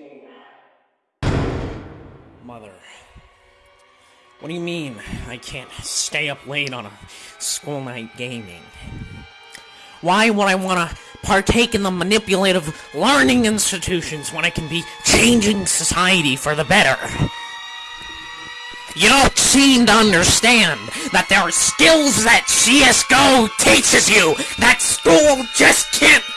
16. Mother. What do you mean I can't stay up late on a school night gaming? Why would I want to partake in the manipulative learning institutions when I can be changing society for the better? You don't seem to understand that there are skills that CSGO teaches you that school just can't!